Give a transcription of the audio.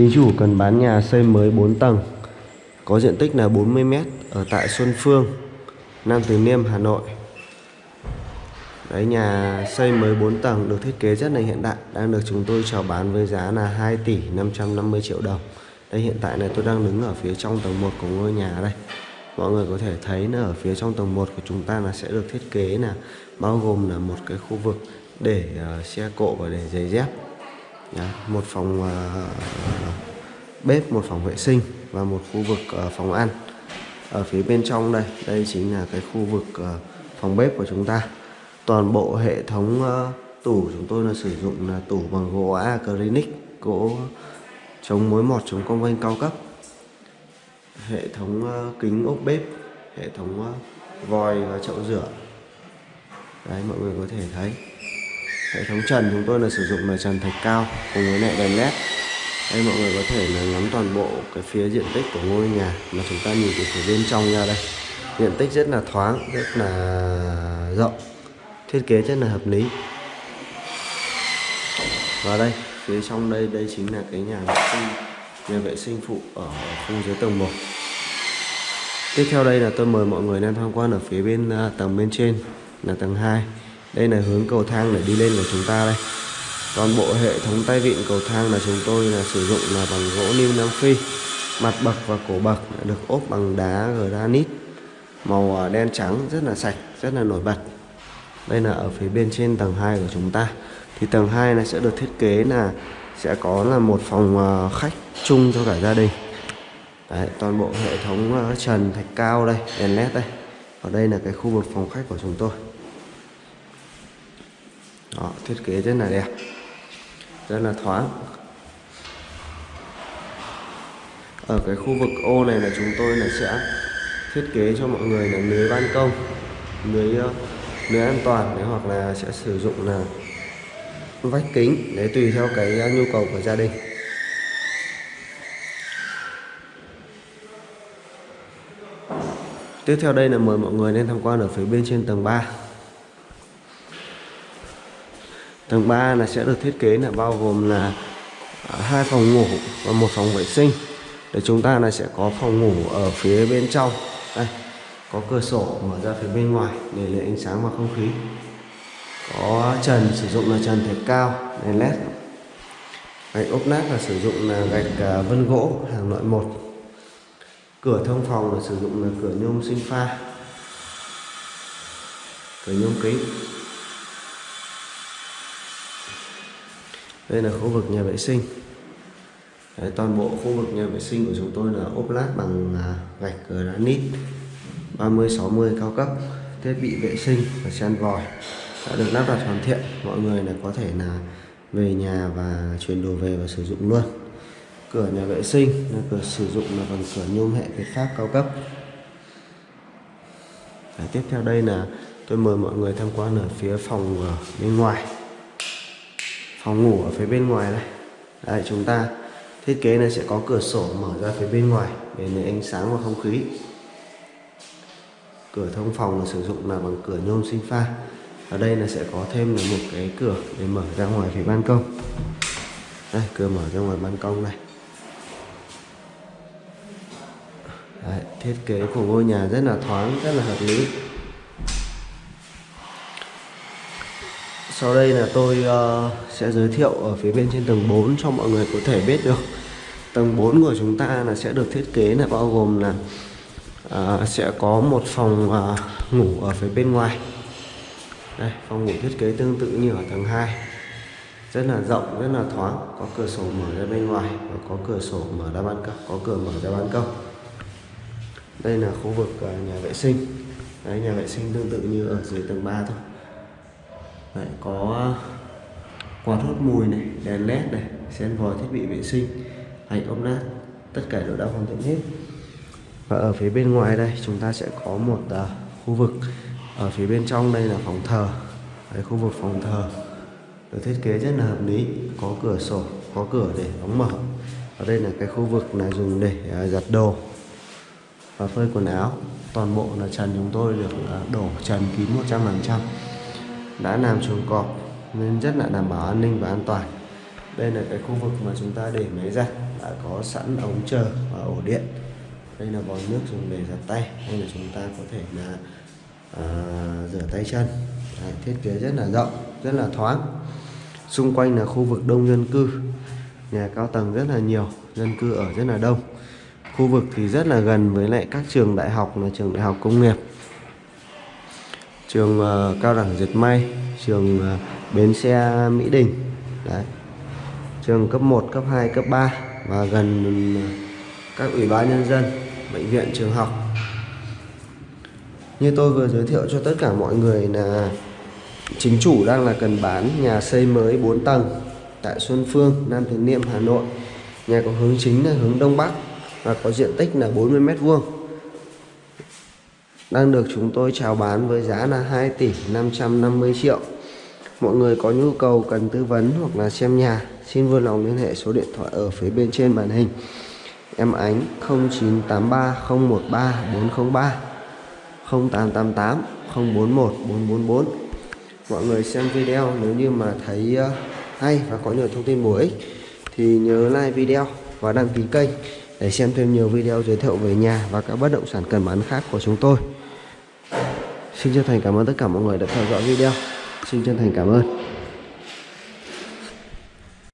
Chính chủ cần bán nhà xây mới 4 tầng Có diện tích là 40m Ở tại Xuân Phương Nam Từ Liêm, Hà Nội. Đấy nhà xây mới 4 tầng được thiết kế rất là hiện đại Đang được chúng tôi chào bán với giá là 2 tỷ 550 triệu đồng. Đây hiện tại này tôi đang đứng ở phía trong tầng 1 của ngôi nhà đây. Mọi người có thể thấy là ở phía trong tầng 1 của chúng ta là sẽ được thiết kế là Bao gồm là một cái khu vực để ờ, uh, xe cộ và để giày dép. Một phòng à, bếp, một phòng vệ sinh và một khu vực à, phòng ăn. Ở phía bên trong đây, đây chính là cái khu vực à, phòng bếp của chúng ta. Toàn bộ hệ thống tủ chúng tôi là sử dụng là tủ bằng gỗ acrylic gỗ chống mối mọt chống cong vênh cao cấp. Hệ thống kính ốp bếp hệ thống vòi và chậu rửa. Đấy mọi người có thể thấy hệ thống trần chúng tôi là sử dụng là trần thạch cao cùng với lại đèn led. Đây mọi người có thể là ngắm toàn bộ cái phía diện tích của ngôi nhà mà chúng ta nhìn từ phía bên trong ra đây. Diện tích rất là thoáng, rất là rộng, thiết kế rất là hợp lý. Và đây, phía trong đây đây chính là cái nhà vệ sinh, nhà vệ sinh phụ ở khu dưới tầng 1 tiếp theo đây là tôi mời mọi người lên tham quan ở phía bên à, tầng bên trên là tầng 2 đây là hướng cầu thang để đi lên của chúng ta đây. Toàn bộ hệ thống tay vịn cầu thang là chúng tôi là sử dụng là bằng gỗ niêm nam phi. Mặt bậc và cổ bậc được ốp bằng đá granite màu à, đen trắng rất là sạch rất là nổi bật. Đây là ở phía bên trên tầng 2 của chúng ta. Thì tầng 2 này sẽ được thiết kế là sẽ có là một phòng à, khách chung cho cả gia đình. Đấy, toàn bộ hệ thống à, trần thạch cao đây đèn led đây. Ở đây là cái khu vực phòng khách của chúng tôi. Đó, thiết kế rất là đẹp. Rất là thoáng. Ở cái khu vực ô này là chúng tôi là sẽ thiết kế cho mọi người là lưới ban công lưới ờ, lưới an toàn đấy hoặc là sẽ sử dụng là vách kính để tùy theo cái ờ, nhu cầu của gia đình. Tiếp theo đây là mời mọi người lên tham quan ở phía bên trên tầng 3 tầng 3 là sẽ được thiết kế là bao gồm là à, hai phòng ngủ và một phòng vệ sinh. Để chúng ta là sẽ có phòng ngủ ở phía bên trong. Đây, có cửa sổ mở ra phía bên ngoài để lấy ánh sáng và không khí. Có trần, sử dụng là trần thạch cao, đèn led. Gạch ốp nát là sử dụng là gạch à, vân gỗ, hàng loại một. Cửa thông phòng là sử dụng là cửa nhôm sinh pha. Cửa nhôm kính. Đây là khu vực nhà vệ sinh. Đấy, toàn bộ khu vực nhà vệ sinh của chúng tôi là ốp lát bằng à, gạch granite 30-60 cao cấp thiết bị vệ sinh và sen vòi đã được lắp đặt hoàn thiện. Mọi người là có thể là về nhà và chuyển đồ về và sử dụng luôn. Cửa nhà vệ sinh là cửa sử dụng là bằng cửa nhôm hệ Việt Pháp cao cấp. Đấy, tiếp theo đây là tôi mời mọi người tham quan ở phía phòng bên ngoài phòng ngủ ở phía bên ngoài đây. Đây chúng ta thiết kế này sẽ có cửa sổ mở ra phía bên ngoài để lấy ánh sáng và không khí. Cửa thông phòng là sử dụng là bằng cửa nhôm sinh pha. Ở đây là sẽ có thêm là một cái cửa để mở ra ngoài phía ban công. Đây cửa mở ra ngoài ban công này. Đấy, thiết kế của ngôi nhà rất là thoáng rất là hợp lý. Sau đây là tôi uh, sẽ giới thiệu ở phía bên trên tầng 4 cho mọi người có thể biết được. Tầng 4 của chúng ta là sẽ được thiết kế là bao gồm là uh, sẽ có một phòng uh, ngủ ở phía bên ngoài. Đây phòng ngủ thiết kế tương tự như ở tầng 2 rất là rộng rất là thoáng có cửa sổ mở ra bên ngoài và có cửa sổ mở ra ban công có cửa mở ra ban công. Đây là khu vực uh, nhà vệ sinh. Đấy nhà vệ sinh tương tự như ở dưới tầng 3 thôi đấy, có ờ, quạt hút mùi này đèn led này sen vòi thiết bị vệ sinh hành ốp nát tất cả đều đã hoàn thiện hết. Và ở phía bên ngoài đây chúng ta sẽ có một uh, khu vực. Ở phía bên trong đây là phòng thờ. Đấy, khu vực phòng thờ. Được thiết kế rất là hợp lý. Có cửa sổ có cửa để đóng mở. Ở đây là cái khu vực là dùng để uh, giặt đồ và phơi quần áo. Toàn bộ là trần chúng tôi được uh, đổ trần kín 100% đã làm chuồng cọp nên rất là đảm bảo an ninh và an toàn. Đây là cái khu vực mà chúng ta để máy giặt đã có sẵn ống chờ và ổ điện. Đây là vòi nước dùng để giặt tay hay là chúng ta có thể là à, rửa tay chân. Đấy, thiết kế rất là rộng rất là thoáng. Xung quanh là khu vực đông dân cư nhà cao tầng rất là nhiều dân cư ở rất là đông. Khu vực thì rất là gần với lại các trường đại học là trường đại học công nghiệp trường uh, cao đẳng dệt may trường uh, bến xe mỹ đình đấy trường cấp 1, cấp 2, cấp 3 và gần ờ, các ủy ban nhân dân bệnh viện trường học như tôi vừa giới thiệu cho tất cả mọi người là chính chủ đang là cần bán nhà xây mới 4 tầng tại Xuân Phương, Nam Từ Liêm, Hà Nội. Nhà có hướng chính là hướng Đông Bắc và có diện tích là 40 mét vuông. Đang được chúng tôi chào bán với giá là 2 tỷ 550 triệu. Mọi người có nhu cầu cần tư vấn hoặc là xem nhà, xin vui lòng liên hệ số điện thoại ở phía bên trên màn hình. Em Ánh 0983 013 403 0888 041 444 Mọi người xem video nếu như mà thấy ờ, hay và có nhiều thông tin bổ ích thì nhớ like video và đăng ký kênh để xem thêm nhiều video giới thiệu về nhà và các bất động sản cần bán khác của chúng tôi. Xin chân thành cảm ơn tất cả mọi người đã theo dõi video. Xin chân thành cảm ơn.